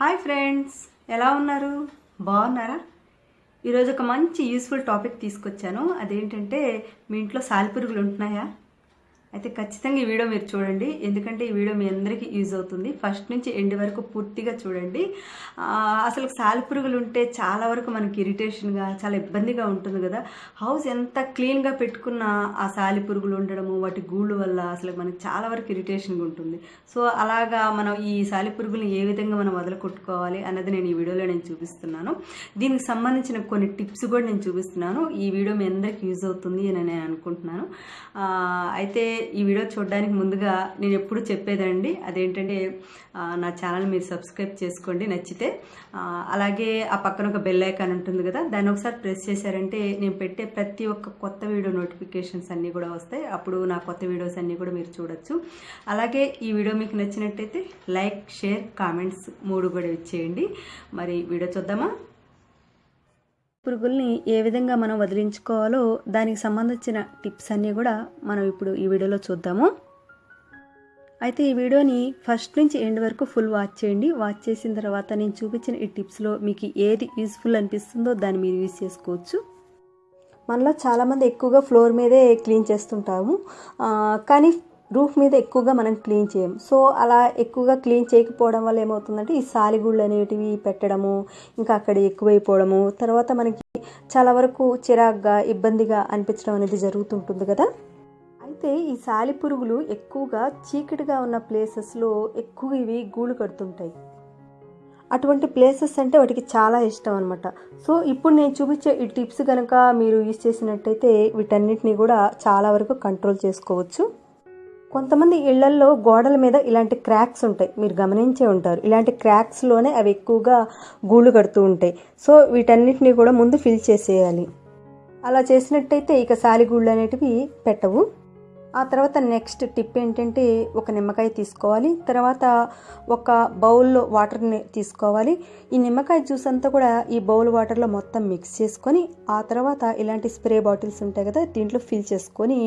Hi friends ఎలా ఉన్నారు? బాగున్నారా? ఈరోజు ఒక మంచి యూస్ఫుల్ టాపిక్ తీసుకొచ్చాను. అదేంటంటే మీ ఇంట్లో సాలిపురుగులు ఉంటున్నాయా? అయితే ఖచ్చితంగా ఈ వీడియో మీరు చూడండి. ఎందుకంటే ఈ వీడియో మీ అందరికీ యూజ్ అవుతుంది. ఫస్ట్ నుంచి ఎండ్ వరకు పూర్తిగా చూడండి. అసలు సాలిపురుగులు ఉంటే చాలా వరకు మనకి ఇరిటేషన్గా చాలా ఇబ్బందిగా ఉంటుంది కదా. హౌస్ ఎంత క్లీన్గా పెట్టుకున్నా ఆ సాలిపురుగులు ఉండడము వాటి గూళ్ళు వల్ల అసలు మనకి చాలా వరకు ఇరిటేషన్గా ఉంటుంది. సో అలాగా మనం ఈ సాలిపురుగులను ఏ విధంగా మనం వదలకొట్టుకోవాలి అన్నది నేను ఈ వీడియోలో నేను చూపిస్తున్నాను. దీనికి సంబంధించిన కొన్ని టిప్స్ కూడా నేను చూపిస్తున్నాను. ఈ వీడియో మీ అందరికీ యూజ్ అవుతుంది అని నేను అనుకుంటున్నాను. అయితే ఈ వీడియో చూడడానికి ముందుగా నేను ఎప్పుడు చెప్పేదండి అదేంటంటే నా ఛానల్ మీరు సబ్స్క్రైబ్ చేసుకోండి నచ్చితే. అలాగే ఆ పక్కన ఒక బెల్ ఐకాన్ ఉంటుంది కదా దాన్ని ఒకసారి ప్రెస్ చేశారంటే నేను పెట్టే ప్రతి ఒక్క కొత్త వీడియో నోటిఫికేషన్స్ అన్నీ కూడా వస్తాయి. అప్పుడు నా కొత్త వీడియోస్ అన్నీ కూడా మీరు చూడొచ్చు. అలాగే ఈ వీడియో మీకు నచ్చినట్టయితే లైక్ షేర్ కామెంట్స్ మూడు కూడా ఇచ్చేయండి. మరి వీడియో చూద్దామా? పురుగుల్ని ఏ విధంగా మనం వదిలించుకోవాలో దానికి సంబంధించిన టిప్స్ అన్నీ కూడా మనం ఇప్పుడు ఈ వీడియోలో చూద్దాము. అయితే ఈ వీడియోని ఫస్ట్ నుంచి ఎండ్ వరకు ఫుల్ వాచ్ చేయండి. వాచ్ చేసిన తర్వాత నేను చూపించిన ఈ టిప్స్లో మీకు ఏది యూస్ఫుల్ అనిపిస్తుందో దాన్ని మీరు యూజ్ చేసుకోవచ్చు. మనలో చాలామంది ఎక్కువగా ఫ్లోర్ మీదే క్లీన్ చేస్తుంటాము. కానీ రూఫ్ మీద ఎక్కువగా మనం క్లీన్ చేయం. సో అలా ఎక్కువగా క్లీన్ చేయకపోవడం వల్ల ఏమవుతుందంటే ఈ సాలిగుళ్ళు అనేటివి పెట్టడము ఇంకా అక్కడ ఎక్కువైపోవడము తర్వాత మనకి చాలా వరకు చిరాగ్గా ఇబ్బందిగా అనిపించడం అనేది జరుగుతుంటుంది కదా? అయితే ఈ సాలి పురుగులు ఎక్కువగా చీకటిగా ఉన్న ప్లేసెస్లో ఎక్కువ ఇవి గూళ్ళు కడుతుంటాయి. అటువంటి ప్లేసెస్ అంటే వాటికి చాలా ఇష్టం అనమాట సో ఇప్పుడు నేను చూపించే ఈ టిప్స్ కనుక మీరు యూజ్ చేసినట్టయితే వీటన్నిటిని కూడా చాలా వరకు కంట్రోల్ చేసుకోవచ్చు. కొంతమంది ఇళ్ళల్లో గోడల మీద ఇలాంటి క్రాక్స్ ఉంటాయి. మీరు గమనించే ఉంటారు. ఇలాంటి క్రాక్స్లోనే అవి ఎక్కువగా గూళ్ళు కడుతూ ఉంటాయి. సో వీటన్నిటిని కూడా ముందు ఫిల్ చేసేయాలి. అలా చేసినట్టయితే ఇక సాలిగూళ్ళు అనేటివి పెట్టవు. ఆ తర్వాత నెక్స్ట్ టిప్ ఏంటంటే ఒక నిమ్మకాయ తీసుకోవాలి. తర్వాత ఒక బౌల్లో వాటర్ని తీసుకోవాలి. ఈ నిమ్మకాయ జ్యూస్ అంతా కూడా ఈ బౌల్ వాటర్లో మొత్తం మిక్స్ చేసుకొని ఆ తర్వాత ఇలాంటి స్ప్రే బాటిల్స్ ఉంటాయి కదా దీంట్లో ఫిల్ చేసుకొని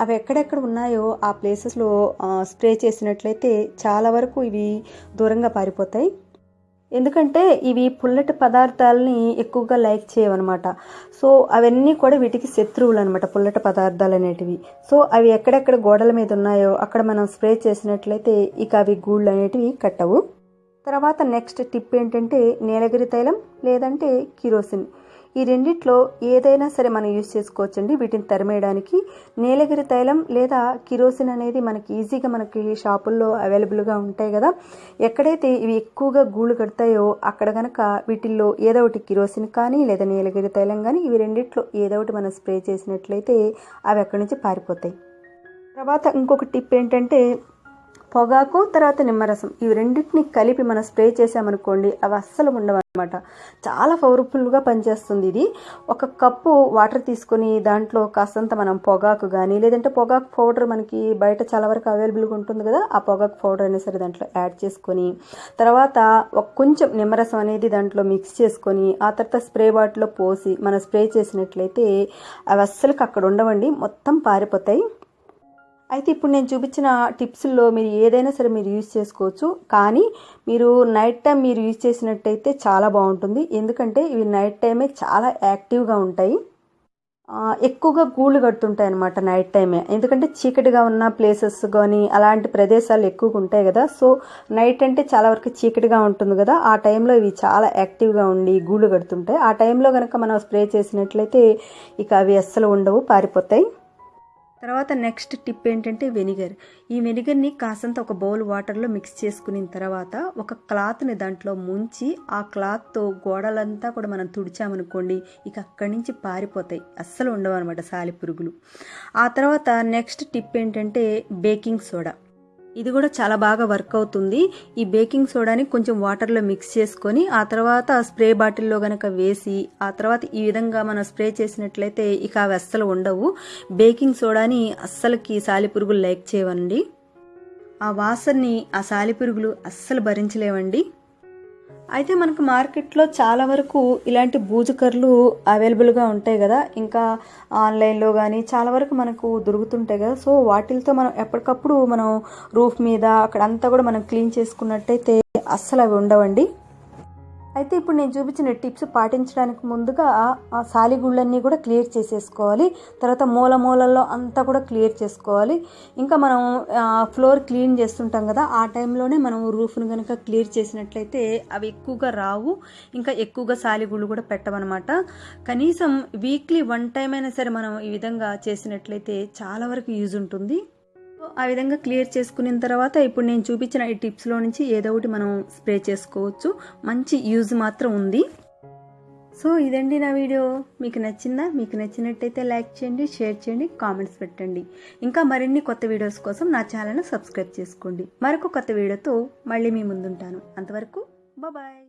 అవి ఎక్కడెక్కడ ఉన్నాయో ఆ ప్లేసెస్లో స్ప్రే చేసినట్లయితే చాలా వరకు ఇవి దూరంగా పారిపోతాయి. ఎందుకంటే ఇవి పుల్లటి పదార్థాలని ఎక్కువగా లైక్ చేయవన్నమాట. సో అవన్నీ కూడా వీటికి శత్రువులు అనమాట పుల్లటి పదార్థాలు అనేటివి. సో అవి ఎక్కడెక్కడ గోడల మీద ఉన్నాయో అక్కడ మనం స్ప్రే చేసినట్లయితే ఇక అవి గూళ్ళు అనేటివి కట్టవు. తర్వాత నెక్స్ట్ టిప్ ఏంటంటే నీలగిరి తైలం లేదంటే కిరోసిన్. ఈ రెండిట్లో ఏదైనా సరే మనం యూజ్ చేసుకోవచ్చండి. వీటిని తరిమేయడానికి నీలగిరి తైలం లేదా కిరోసిన్ అనేది మనకి ఈజీగా మనకి షాపుల్లో అవైలబుల్గా ఉంటాయి కదా. ఎక్కడైతే ఇవి ఎక్కువగా గూళ్ళు కడతాయో అక్కడ కనుక వీటిల్లో ఏదో ఒకటి కిరోసిన్ కానీ లేదా నీలగిరి తైలం కానీ ఇవి రెండిట్లో ఏదో ఒకటి మనం స్ప్రే చేసినట్లయితే అవి అక్కడి నుంచి పారిపోతాయి. తర్వాత ఇంకొక టిప్ ఏంటంటే పొగాకు తర్వాత నిమ్మరసం. ఇవి రెండింటిని కలిపి మనం స్ప్రే చేసామనుకోండి అవి అస్సలు ఉండవు అనమాట చాలా పవర్ఫుల్గా పనిచేస్తుంది ఇది. ఒక కప్పు వాటర్ తీసుకొని దాంట్లో కాస్తంత మనం పొగాకు కానీ లేదంటే పొగాకు పౌడర్ మనకి బయట చాలా వరకు అవైలబుల్గా ఉంటుంది కదా ఆ పొగాకు పౌడర్ అయినా సరే దాంట్లో యాడ్ చేసుకొని తర్వాత ఒక కొంచెం నిమ్మరసం అనేది దాంట్లో మిక్స్ చేసుకొని ఆ తర్వాత స్ప్రే బాటిల్లో పోసి మనం స్ప్రే చేసినట్లయితే అవి అస్సలకి అక్కడ ఉండవండి. మొత్తం పారిపోతాయి. అయితే ఇప్పుడు నేను చూపించిన టిప్స్లో మీరు ఏదైనా సరే మీరు యూజ్ చేసుకోవచ్చు. కానీ మీరు నైట్ టైం మీరు యూజ్ చేసినట్టయితే చాలా బాగుంటుంది. ఎందుకంటే ఇవి నైట్ టైమే చాలా యాక్టివ్గా ఉంటాయి. ఎక్కువగా గూళ్ళు కడుతుంటాయి అనమాట నైట్ టైమే. ఎందుకంటే చీకటిగా ఉన్న ప్లేసెస్ కానీ అలాంటి ప్రదేశాలు ఎక్కువగా ఉంటాయి కదా. సో నైట్ అంటే చాలా వరకు చీకటిగా ఉంటుంది కదా. ఆ టైంలో ఇవి చాలా యాక్టివ్గా ఉండి గూళ్ళు కడుతుంటాయి. ఆ టైంలో కనుక మనం స్ప్రే చేసినట్లయితే ఇక అవి అస్సలు ఉండవు పారిపోతాయి. తర్వాత నెక్స్ట్ టిప్ ఏంటంటే వెనిగర్ ఈ వెనిగర్ని కాసంత ఒక బౌల్ వాటర్లో మిక్స్ చేసుకున్న తర్వాత ఒక క్లాత్ని దాంట్లో ముంచి ఆ క్లాత్తో గోడలంతా కూడా మనం తుడిచామనుకోండి ఇక అక్కడి నుంచి పారిపోతాయి. అస్సలు ఉండవు అనమాట సాలి పురుగులు. ఆ తర్వాత నెక్స్ట్ టిప్ ఏంటంటే బేకింగ్ సోడా ఇది కూడా చాలా బాగా వర్క్ అవుతుంది. ఈ బేకింగ్ సోడాని కొంచెం వాటర్లో మిక్స్ చేసుకొని ఆ తర్వాత స్ప్రే బాటిల్లో గనక వేసి ఆ తర్వాత ఈ విధంగా మనం స్ప్రే చేసినట్లయితే ఇక అవి అస్సలు ఉండవు. బేకింగ్ సోడాని అస్సలకి సాలిపురుగులు లైక్ చేయవండి. ఆ వాసనని ఆ సాలిపురుగులు అస్సలు భరించలేవండి. అయితే మనకు మార్కెట్లో చాలా వరకు ఇలాంటి బూజుకర్లు అవైలబుల్గా ఉంటాయి కదా. ఇంకా ఆన్లైన్లో కానీ చాలా వరకు మనకు దొరుకుతుంటాయి కదా. సో వాటిలతో మనం ఎప్పటికప్పుడు మనం రూఫ్ మీద అక్కడ అంతా కూడా మనం క్లీన్ చేసుకున్నట్టయితే అస్సలు అవి ఉండవండి. అయితే ఇప్పుడు నేను చూపించిన టిప్స్ పాటించడానికి ముందుగా ఆ సాలిగుళ్ళన్నీ కూడా క్లియర్ చేసేసుకోవాలి. తర్వాత మూల మూలల్లో అంతా కూడా క్లియర్ చేసుకోవాలి. ఇంకా మనం ఫ్లోర్ క్లీన్ చేస్తుంటాం కదా ఆ టైంలోనే మనం రూఫ్ను కనుక క్లియర్ చేసినట్లయితే అవి ఎక్కువగా రావు. ఇంకా ఎక్కువగా సాలిగుళ్ళు కూడా పెట్టమన్నమాట కనీసం వీక్లీ వన్ టైం అయినా సరే మనం ఈ విధంగా చేసినట్లయితే చాలా వరకు యూజ్ ఉంటుంది. ఆ విధంగా క్లియర్ చేసుకున్న తర్వాత ఇప్పుడు నేను చూపించిన ఈ టిప్స్లో నుంచి ఏదో ఒకటి మనం స్ప్రే చేసుకోవచ్చు. మంచి యూజ్ మాత్రం ఉంది. సో ఇదండి నా వీడియో. మీకు నచ్చిందా? మీకు నచ్చినట్టయితే లైక్ చేయండి షేర్ చేయండి కామెంట్స్ పెట్టండి. ఇంకా మరిన్ని కొత్త వీడియోస్ కోసం నా ఛానల్ను సబ్స్క్రైబ్ చేసుకోండి. మరొక కొత్త వీడియోతో మళ్ళీ మీ ముందుంటాను. అంతవరకు బాయ్